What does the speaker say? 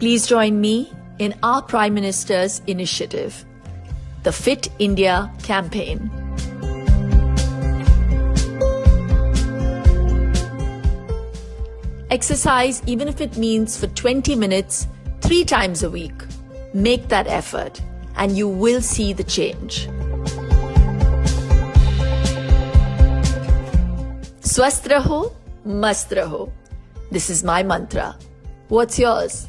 Please join me in our Prime Minister's initiative, the Fit India campaign. Exercise, even if it means for 20 minutes, three times a week. Make that effort and you will see the change. Swasth raho. This is my mantra. What's yours?